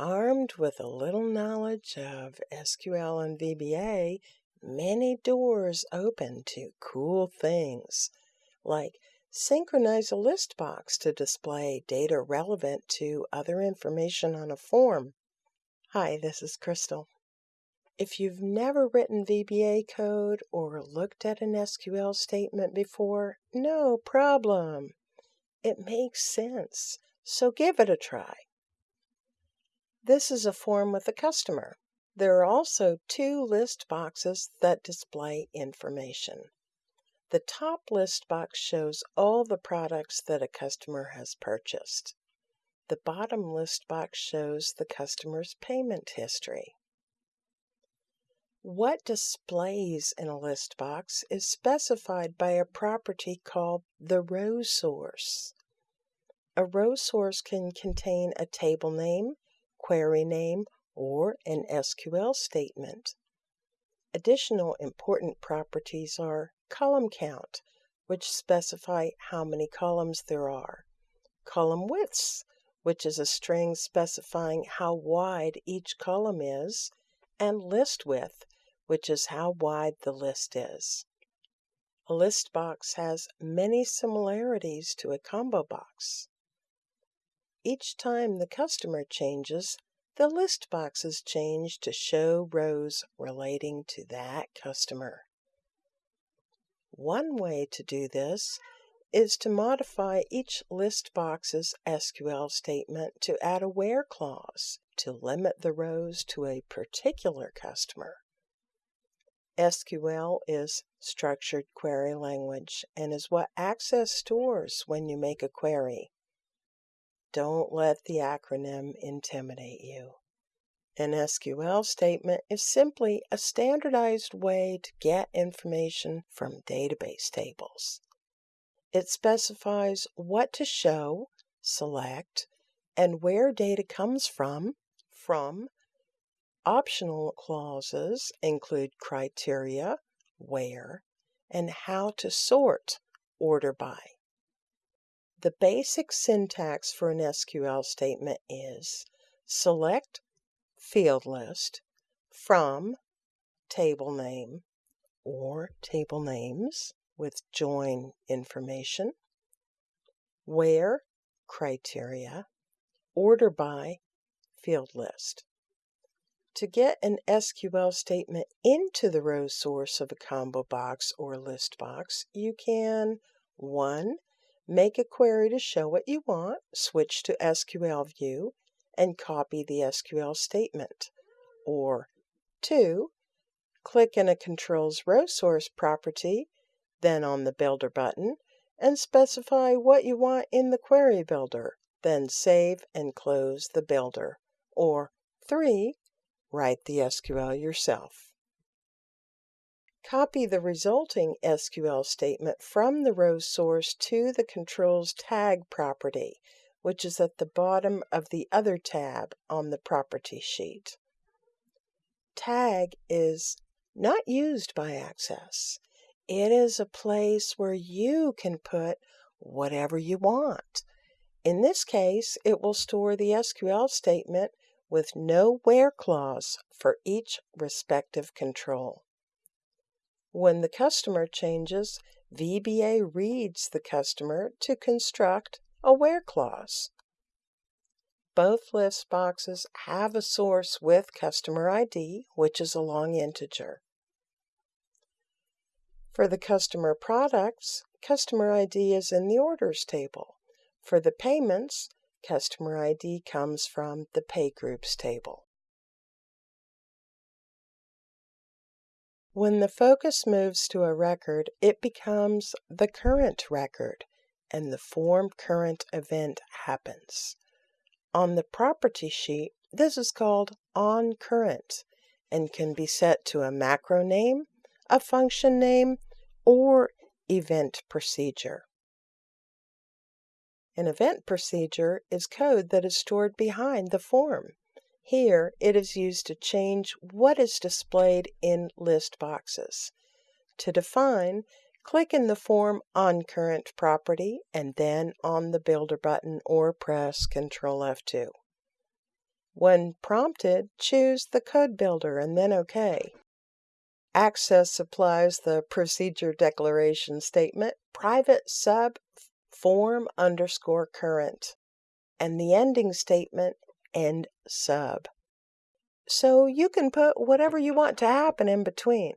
Armed with a little knowledge of SQL and VBA, many doors open to cool things, like synchronize a list box to display data relevant to other information on a form. Hi, this is Crystal. If you've never written VBA code or looked at an SQL statement before, no problem. It makes sense, so give it a try. This is a form with a customer. There are also two list boxes that display information. The top list box shows all the products that a customer has purchased. The bottom list box shows the customer's payment history. What displays in a list box is specified by a property called the row source. A row source can contain a table name, query name, or an SQL statement. Additional important properties are column count, which specify how many columns there are, column widths, which is a string specifying how wide each column is, and list width, which is how wide the list is. A list box has many similarities to a combo box. Each time the customer changes, the list boxes change to show rows relating to that customer. One way to do this is to modify each list box's SQL statement to add a where clause to limit the rows to a particular customer. SQL is structured query language and is what Access stores when you make a query. Don't let the acronym intimidate you. An SQL statement is simply a standardized way to get information from database tables. It specifies what to show, select, and where data comes from, from. Optional clauses include criteria, where, and how to sort, order by. The basic syntax for an SQL statement is select field list from table name or table names with join information, where criteria, order by field list. To get an SQL statement into the row source of a combo box or list box, you can 1. Make a query to show what you want, switch to SQL View, and copy the SQL statement. Or 2. Click in a Controls Row Source property, then on the Builder button, and specify what you want in the Query Builder, then save and close the Builder. Or 3. Write the SQL yourself. Copy the resulting SQL statement from the row source to the controls tag property, which is at the bottom of the other tab on the property sheet. Tag is not used by Access. It is a place where you can put whatever you want. In this case, it will store the SQL statement with no where clause for each respective control. When the customer changes, VBA reads the customer to construct a where clause. Both list boxes have a source with customer ID, which is a long integer. For the customer products, customer ID is in the orders table. For the payments, customer ID comes from the pay groups table. When the focus moves to a record, it becomes the current record, and the form current event happens. On the property sheet, this is called on current and can be set to a macro name, a function name, or event procedure. An event procedure is code that is stored behind the form. Here it is used to change what is displayed in list boxes. To define, click in the Form on Current property and then on the Builder button or press Ctrl F2. When prompted, choose the code builder and then OK. Access supplies the procedure declaration statement private sub form underscore current and the ending statement end sub. So you can put whatever you want to happen in between.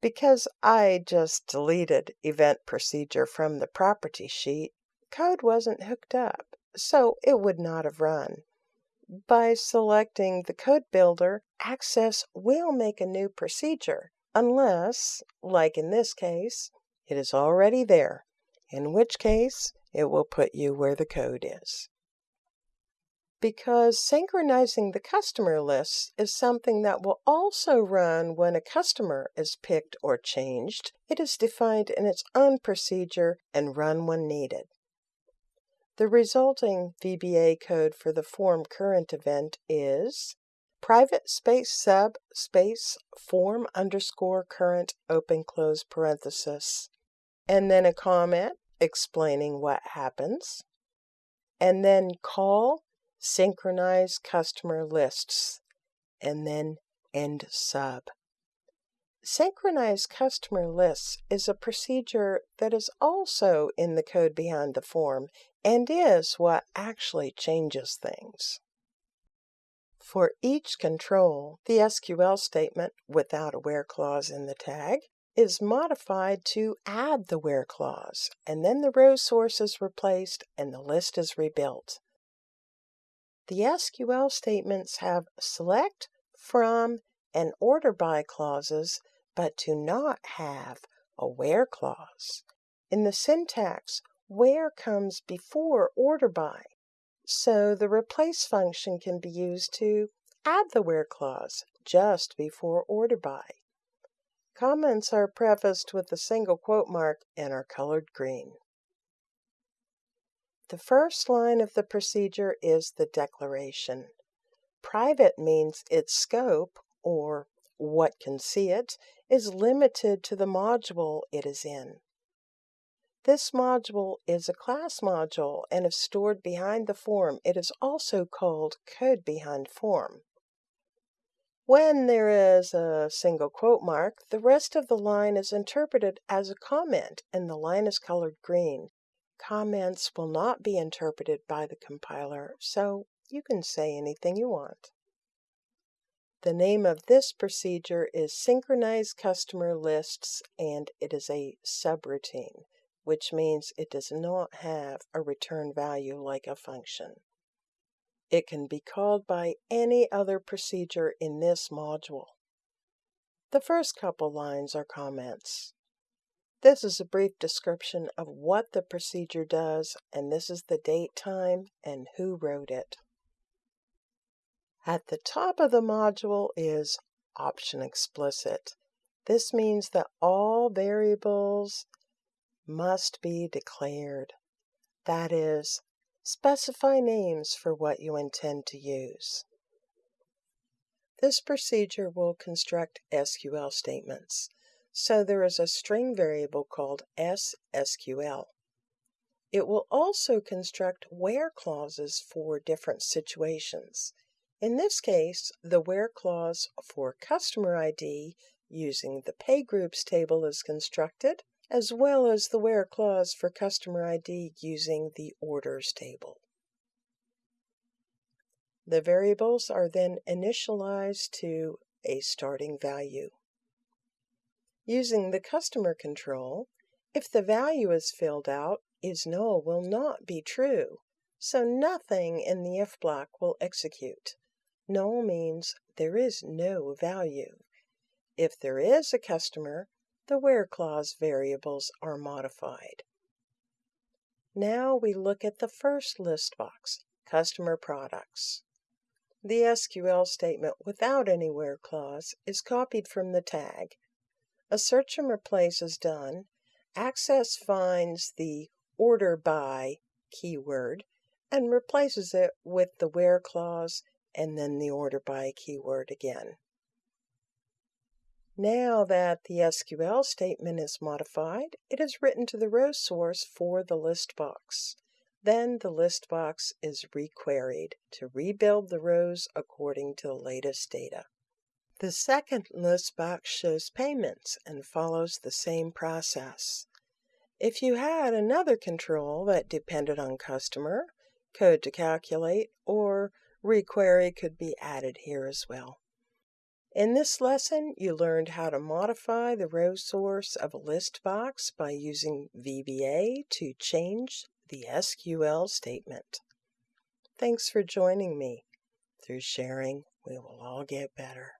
Because I just deleted event procedure from the property sheet, code wasn't hooked up, so it would not have run. By selecting the code builder, Access will make a new procedure, unless, like in this case, it is already there, in which case it will put you where the code is. Because synchronizing the customer lists is something that will also run when a customer is picked or changed, it is defined in its own procedure and run when needed. The resulting VBA code for the form current event is private space sub space form underscore current open close parenthesis, and then a comment explaining what happens, and then call synchronize customer lists, and then end sub. Synchronize customer lists is a procedure that is also in the code behind the form and is what actually changes things. For each control, the SQL statement without a where clause in the tag is modified to add the where clause, and then the row source is replaced and the list is rebuilt. The SQL statements have select, from, and order by clauses, but do not have a where clause. In the syntax, where comes before order by, so the replace function can be used to add the where clause just before order by. Comments are prefaced with a single quote mark and are colored green. The first line of the procedure is the declaration. Private means its scope, or what can see it, is limited to the module it is in. This module is a class module and if stored behind the form. It is also called code behind form. When there is a single quote mark, the rest of the line is interpreted as a comment and the line is colored green. Comments will not be interpreted by the compiler, so you can say anything you want. The name of this procedure is Synchronize Customer Lists, and it is a subroutine, which means it does not have a return value like a function. It can be called by any other procedure in this module. The first couple lines are comments. This is a brief description of what the procedure does, and this is the date time and who wrote it. At the top of the module is option explicit. This means that all variables must be declared. That is, specify names for what you intend to use. This procedure will construct SQL statements. So there is a string variable called sSQL. It will also construct where clauses for different situations. In this case, the where clause for customer ID using the pay groups table is constructed, as well as the where clause for customer ID using the orders table. The variables are then initialized to a starting value. Using the customer control, if the value is filled out, is null will not be true, so nothing in the if block will execute. Null means there is no value. If there is a customer, the where clause variables are modified. Now we look at the first list box, Customer Products. The SQL statement without any where clause is copied from the tag a search and replace is done. Access finds the order by keyword and replaces it with the where clause and then the order by keyword again. Now that the SQL statement is modified, it is written to the row source for the list box. Then the list box is requeried to rebuild the rows according to the latest data. The second list box shows payments and follows the same process. If you had another control that depended on customer, code to calculate, or requery could be added here as well. In this lesson, you learned how to modify the row source of a list box by using VBA to change the SQL statement. Thanks for joining me. Through sharing, we will all get better.